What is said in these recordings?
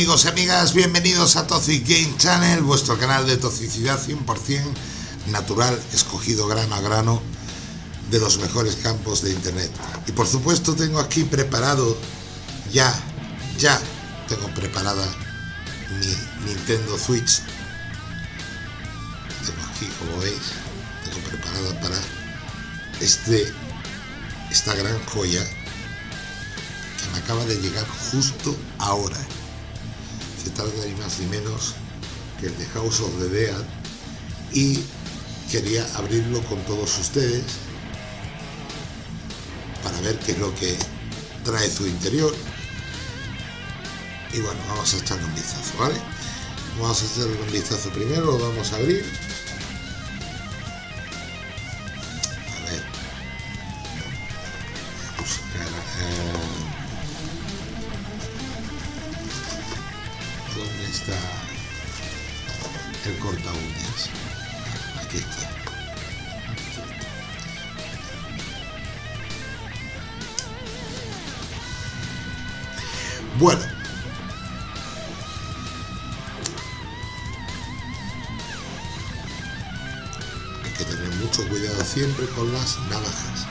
amigos y amigas? Bienvenidos a Toxic Game Channel, vuestro canal de toxicidad 100% natural, escogido grano a grano de los mejores campos de internet. Y por supuesto tengo aquí preparado, ya, ya, tengo preparada mi Nintendo Switch. Tengo aquí, como veis, tengo preparada para este, esta gran joya que me acaba de llegar justo ahora. Se trata ni más ni menos que el de House of the Dead y quería abrirlo con todos ustedes para ver qué es lo que trae su interior y bueno, vamos a echarle un vistazo, ¿vale? Vamos a echarle un vistazo primero, lo vamos a abrir aquí está Bueno, hay que tener mucho cuidado siempre con las navajas.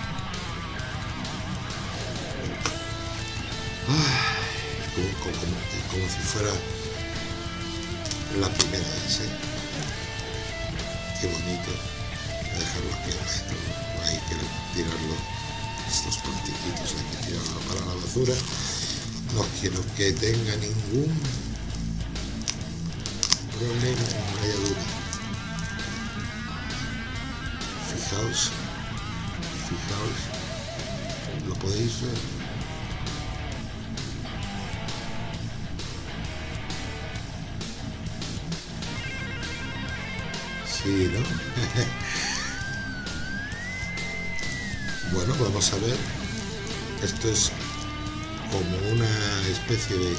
Ay, como si fuera la primera vez. ¿eh? Qué bonito. Aquí esto, no hay que tirarlo. Estos plastiquitos hay que para la basura. No quiero que tenga ningún problema en rayadura. Fijaos, fijaos, lo podéis ver. Sí, ¿no? bueno, vamos a ver. Esto es como una especie de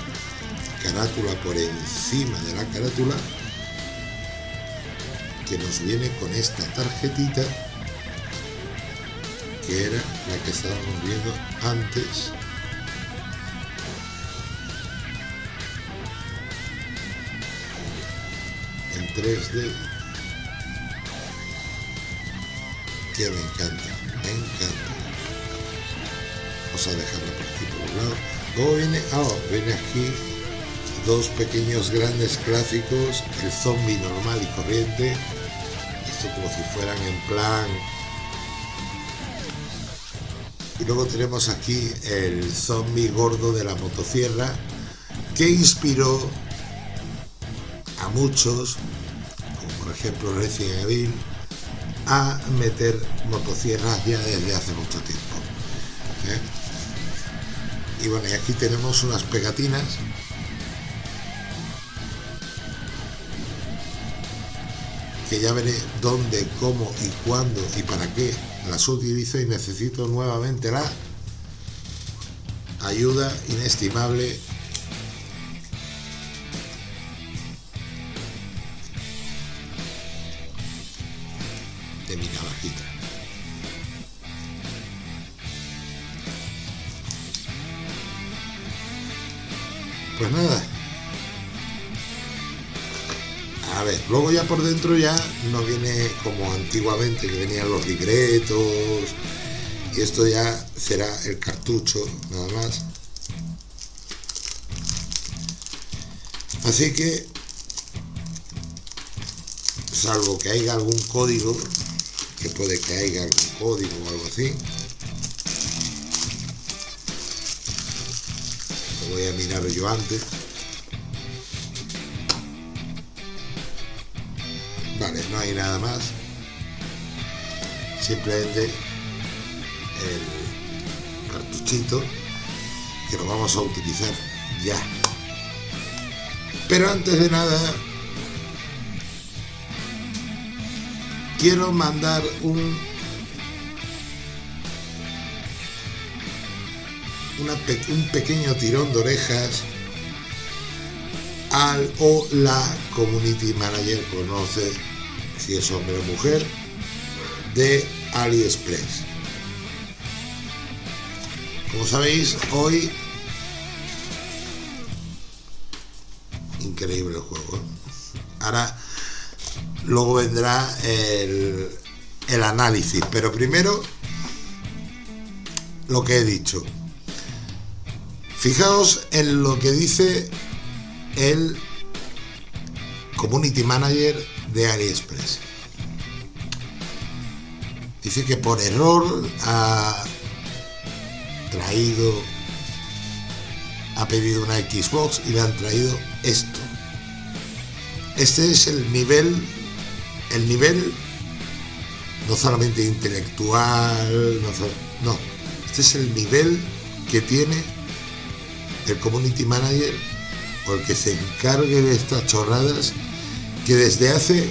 carátula por encima de la carátula que nos viene con esta tarjetita que era la que estábamos viendo antes en 3D me encanta, me encanta. Vamos a dejarla por aquí por un lado. Luego viene, ah, viene aquí dos pequeños grandes clásicos el zombie normal y corriente. Esto como si fueran en plan. Y luego tenemos aquí el zombie gordo de la motosierra que inspiró a muchos como por ejemplo Resident Evil a meter motosierras ya desde hace mucho tiempo ¿eh? y bueno y aquí tenemos unas pegatinas que ya veré dónde, cómo y cuándo y para qué las utilizo y necesito nuevamente la ayuda inestimable de mi. Pues nada. A ver, luego ya por dentro ya no viene como antiguamente que venían los libretos y esto ya será el cartucho nada más. Así que, salvo que haya algún código, que puede que haya algún código o algo así, lo voy a mirar yo antes. Vale, no hay nada más. Simplemente el cartuchito que lo vamos a utilizar ya. Pero antes de nada, quiero mandar un un pequeño tirón de orejas al o la community manager, conoce si es hombre o mujer, de AliExpress. Como sabéis, hoy increíble el juego. Ahora, luego vendrá el, el análisis, pero primero lo que he dicho. Fijaos en lo que dice el Community Manager de AliExpress. Dice que por error ha traído, ha pedido una Xbox y le han traído esto. Este es el nivel, el nivel no solamente intelectual, no, este es el nivel que tiene el community manager o el que se encargue de estas chorradas que desde hace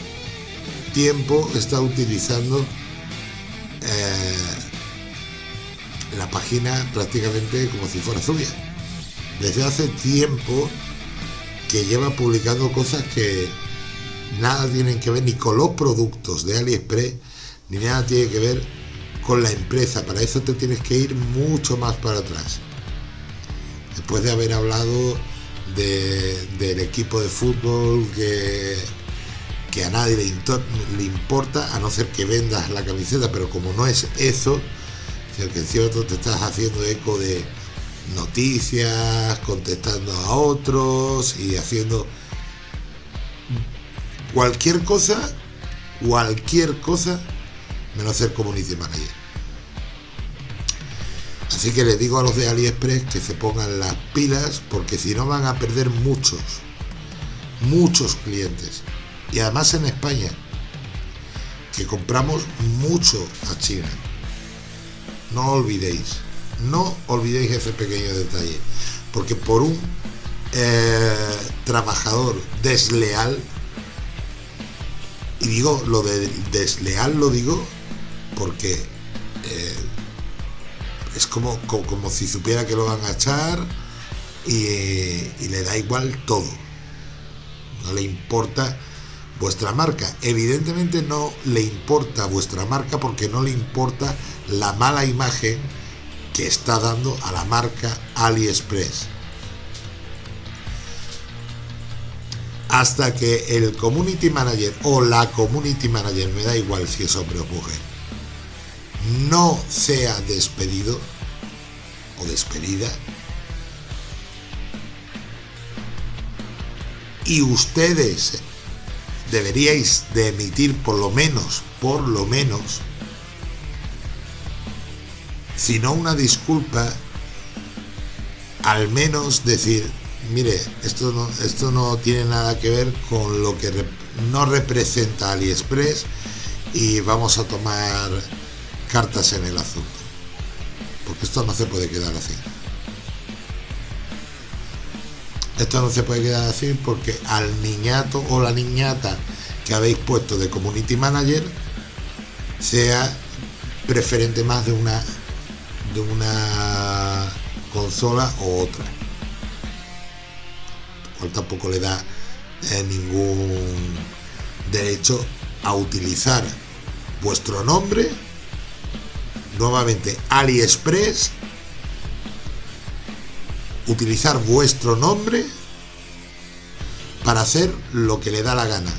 tiempo está utilizando eh, la página prácticamente como si fuera suya. Desde hace tiempo que lleva publicando cosas que nada tienen que ver ni con los productos de AliExpress, ni nada tiene que ver con la empresa. Para eso te tienes que ir mucho más para atrás. Después de haber hablado del equipo de fútbol que a nadie le, importa, a no ser que vendas la camiseta, pero como no es eso, que en cierto te estás haciendo eco de noticias, contestando a otros y haciendo cualquier cosa, cualquier cosa, menos ser community manager. Así que les digo a los de AliExpress que se pongan las pilas porque si no van a perder muchos, muchos clientes y además en España, que compramos mucho a China. No olvidéis, no olvidéis ese pequeño detalle, porque por un eh, trabajador desleal, y digo lo de desleal lo digo porque eh, es como, como, si supiera que lo van a echar y, y le da igual todo. No le importa vuestra marca. Evidentemente no le importa vuestra marca porque no le importa la mala imagen que está dando a la marca AliExpress. Hasta que el community manager o la community manager, me da igual si es hombre o mujer, no sea despedido o despedida, y ustedes deberíais de emitir por lo menos, por lo menos, si no una disculpa, al menos decir, mire, esto no, esto no tiene nada que ver con lo que no representa AliExpress y vamos a tomar cartas en el asunto. Porque esto no se puede quedar así. Esto no se puede quedar así porque al niñato o la niñata que habéis puesto de community manager sea preferente más de una de una consola o otra tampoco le da eh, ningún derecho a utilizar vuestro nombre nuevamente AliExpress utilizar vuestro nombre para hacer lo que le da la gana.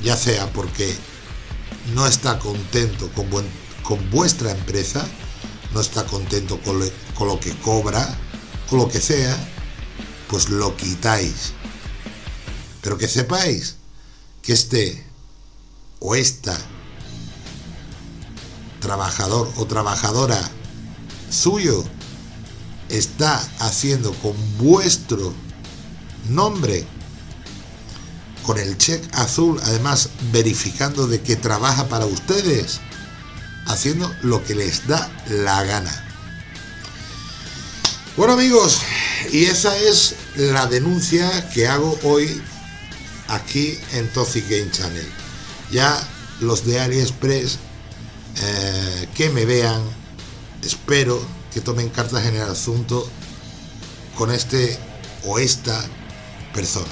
Ya sea porque no está contento con, con vuestra empresa, no está contento con, con lo que cobra, o lo que sea, pues lo quitáis. Pero que sepáis que este o esta trabajador o trabajadora suyo está haciendo con vuestro nombre, con el check azul, además verificando de que trabaja para ustedes, haciendo lo que les da la gana. Bueno amigos, y esa es la denuncia que hago hoy aquí en Toxic Game Channel. Ya los de AliExpress eh, que me vean, espero que tomen cartas en el asunto con este o esta persona.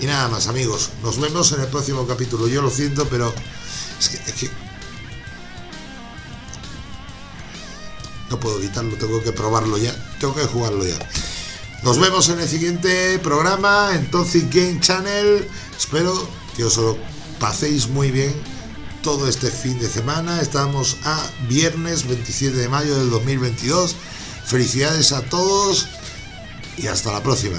Y nada más amigos, nos vemos en el próximo capítulo. Yo lo siento, pero es que, no puedo evitarlo, tengo que probarlo ya, tengo que jugarlo ya. Nos vemos en el siguiente programa en Toxic Game Channel. Espero que os lo paséis muy bien todo este fin de semana. Estamos a viernes 27 de mayo del 2022. Felicidades a todos y hasta la próxima.